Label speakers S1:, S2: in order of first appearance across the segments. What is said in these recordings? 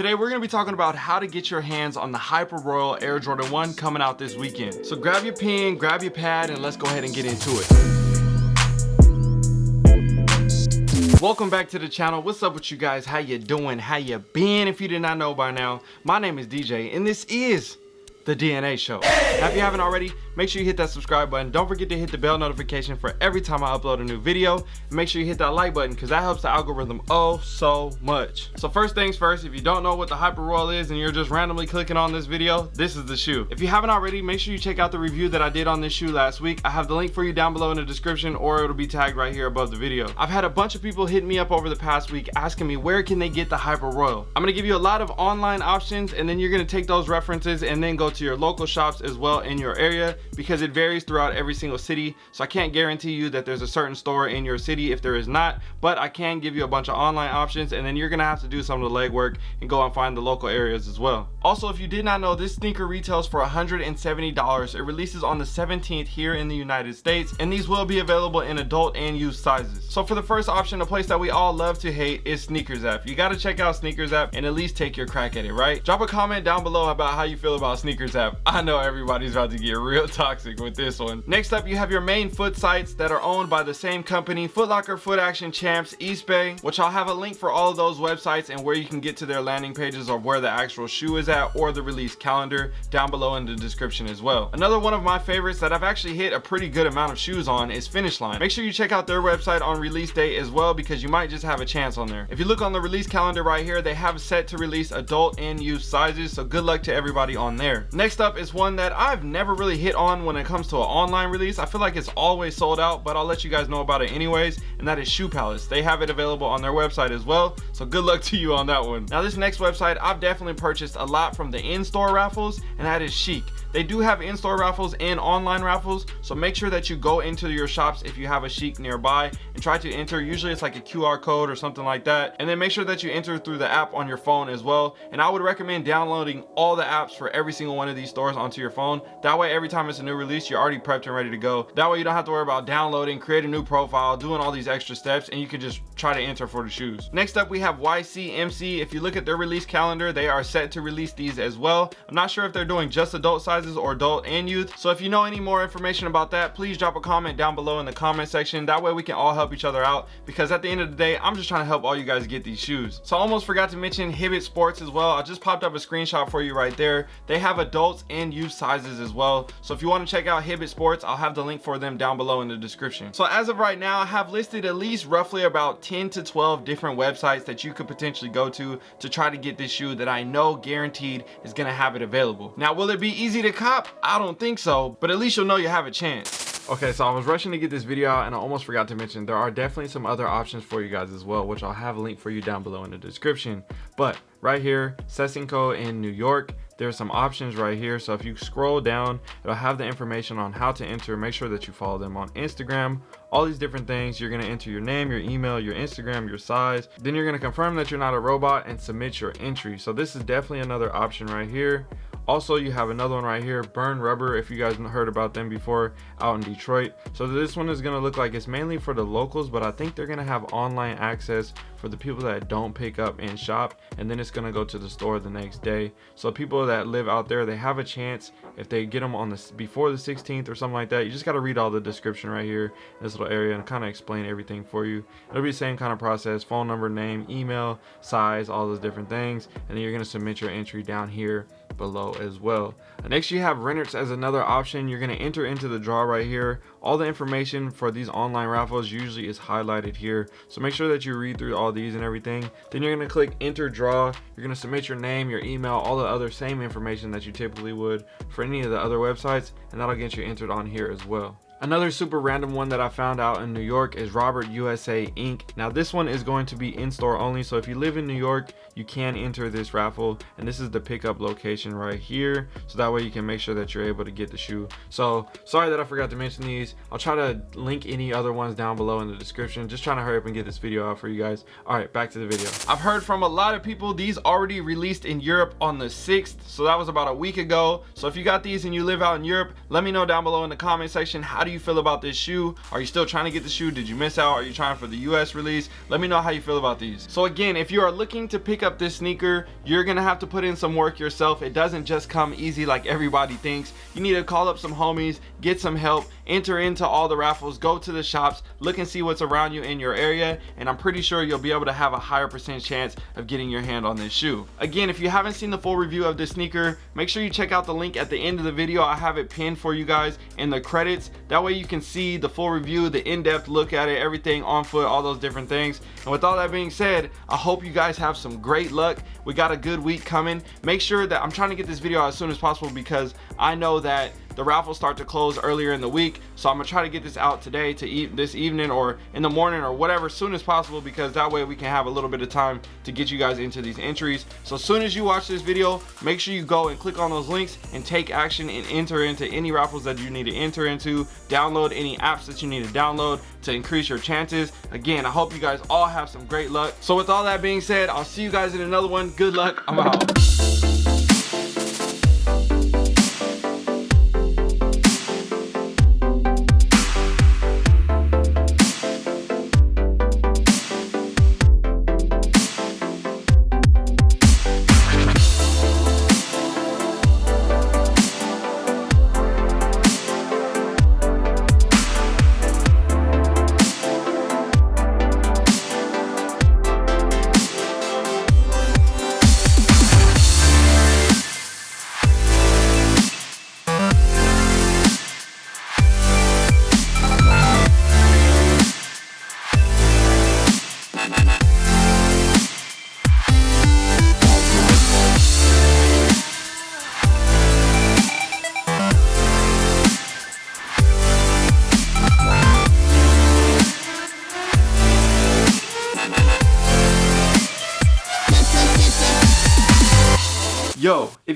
S1: Today we're going to be talking about how to get your hands on the Hyper Royal Air Jordan 1 coming out this weekend. So grab your pen, grab your pad, and let's go ahead and get into it. Welcome back to the channel. What's up with you guys? How you doing? How you been? If you did not know by now, my name is DJ and this is the DNA show. Now, if you haven't already, make sure you hit that subscribe button. Don't forget to hit the bell notification for every time I upload a new video. And make sure you hit that like button because that helps the algorithm oh so much. So first things first, if you don't know what the Hyper Royal is and you're just randomly clicking on this video, this is the shoe. If you haven't already, make sure you check out the review that I did on this shoe last week. I have the link for you down below in the description or it'll be tagged right here above the video. I've had a bunch of people hit me up over the past week asking me where can they get the Hyper Royal. I'm gonna give you a lot of online options and then you're gonna take those references and then go to your local shops as well in your area because it varies throughout every single city. So I can't guarantee you that there's a certain store in your city if there is not, but I can give you a bunch of online options and then you're gonna have to do some of the legwork and go and find the local areas as well. Also, if you did not know, this sneaker retails for $170. It releases on the 17th here in the United States and these will be available in adult and youth sizes. So for the first option, a place that we all love to hate is SNKRS app. You gotta check out SNKRS app and at least take your crack at it, right? Drop a comment down below about how you feel about SNKRS app. I know everybody's about to get real toxic with this one. Next up, you have your main foot sites that are owned by the same company, Foot Locker, Foot Action, Champs, Eastbay, which I'll have a link for all of those websites and where you can get to their landing pages or where the actual shoe is at or the release calendar down below in the description as well. Another one of my favorites that I've actually hit a pretty good amount of shoes on is Finish Line. Make sure you check out their website on release date as well because you might just have a chance on there. If you look on the release calendar right here, they have set to release adult and youth sizes, so good luck to everybody on there. Next up is one that I've never really hit on when it comes to an online release. I feel like it's always sold out, but I'll let you guys know about it anyways, and that is Shoe Palace. They have it available on their website as well, so good luck to you on that one. Now this next website, I've definitely purchased a lot from the in-store raffles, and that is Shiekh. They do have in-store raffles and online raffles, so make sure that you go into your shops if you have a Shiekh nearby and try to enter. Usually it's like a QR code or something like that. And then make sure that you enter through the app on your phone as well. And I would recommend downloading all the apps for every single one of these stores onto your phone. That way, every time it's a new release, you're already prepped and ready to go. That way you don't have to worry about downloading, creating a new profile, doing all these extra steps, and you can just try to enter for the shoes. Next up, we have YCMC. If you look at their release calendar, they are set to release these as well. I'm not sure if they're doing just adult sizes or adult and youth. So if you know any more information about that, please drop a comment down below in the comment section. That way we can all help each other out because at the end of the day, I'm just trying to help all you guys get these shoes. So I almost forgot to mention Hibbett Sports as well. I just popped up a screenshot for you right there. They have adults and youth sizes as well. So if you want to check out Hibbett Sports, I'll have the link for them down below in the description. So as of right now, I have listed at least roughly about 10 to 12 different websites that you could potentially go to to try to get this shoe that I know guaranteed is going to have it available. Now, will it be easy to cop? I don't think so, but at least you'll know you have a chance. Okay, so I was rushing to get this video out and I almost forgot to mention there are definitely some other options for you guys as well, which I'll have a link for you down below in the description. But right here, Sesinco in New York, there's some options right here. So if you scroll down, it'll have the information on how to enter. Make sure that you follow them on Instagram, all these different things. You're gonna enter your name, your email, your Instagram, your size. Then you're gonna confirm that you're not a robot and submit your entry. So this is definitely another option right here also you have another one right here burn rubber if you guys heard about them before out in detroit. So this one is going to look like it's mainly for the locals but i think they're going to have online access for the people that don't pick up and shop and then it's going to go to the store the next day. So people that live out there they have a chance if they get them on the before the 16th or something like that you just got to read all the description right here this little area and kind of explain everything for you. It'll be the same kind of process phone number name email size all those different things and then you're going to submit your entry down here below as well. Next, you have Renarts as another option. You're going to enter into the draw right here. All the information for these online raffles usually is highlighted here. So make sure that you read through all these and everything. Then you're going to click enter draw. You're going to submit your name, your email, all the other same information that you typically would for any of the other websites. And that'll get you entered on here as well. Another super random one that I found out in New York is Robert USA Inc. Now this one is going to be in-store only, so if you live in New York, you can enter this raffle, and this is the pickup location right here, so that way you can make sure that you're able to get the shoe. So sorry that I forgot to mention these. I'll try to link any other ones down below in the description. Just trying to hurry up and get this video out for you guys. All right, back to the video. I've heard from a lot of people these already released in Europe on the 6th, so that was about a week ago. So if you got these and you live out in Europe, let me know down below in the comment section how do do you feel about this shoe? Are you still trying to get the shoe? Did you miss out? Are you trying for the US release? Let me know how you feel about these. So again, if you are looking to pick up this sneaker, you're gonna have to put in some work yourself. It doesn't just come easy like everybody thinks. You need to call up some homies, get some help, enter into all the raffles, go to the shops, look and see what's around you in your area, and I'm pretty sure you'll be able to have a higher percent chance of getting your hand on this shoe. Again, if you haven't seen the full review of this sneaker, make sure you check out the link at the end of the video. I have it pinned for you guys in the credits. That way you can see the full review, the in-depth look at it, everything on foot, all those different things. And with all that being said, I hope you guys have some great luck. We got a good week coming. Make sure that I'm trying to get this video out as soon as possible because I know that the raffles start to close earlier in the week. So i'm gonna try to get this out today to eat this evening or in the morning or whatever soon as possible because that way we can have a little bit of time to get you guys into these entries. So as soon as you watch this video make sure you go and click on those links and take action and enter into any raffles that you need to enter into. Download any apps that you need to download to increase your chances. Again i hope you guys all have some great luck. So with all that being said i'll see you guys in another one. Good luck. I'm out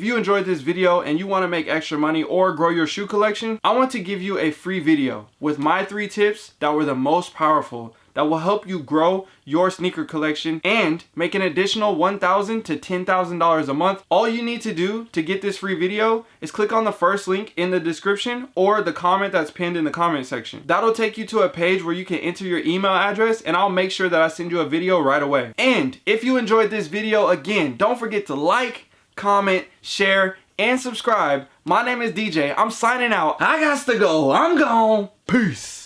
S1: you enjoyed this video and you want to make extra money or grow your shoe collection, I want to give you a free video with my three tips that were the most powerful that will help you grow your sneaker collection and make an additional $1,000 to $10,000 a month. All you need to do to get this free video is click on the first link in the description or the comment that's pinned in the comment section. That'll take you to a page where you can enter your email address and I'll make sure that I send you a video right away. And if you enjoyed this video, again, don't forget to like, comment, share, and subscribe. My name is DJ. I'm signing out. I got to go. I'm gone. Peace.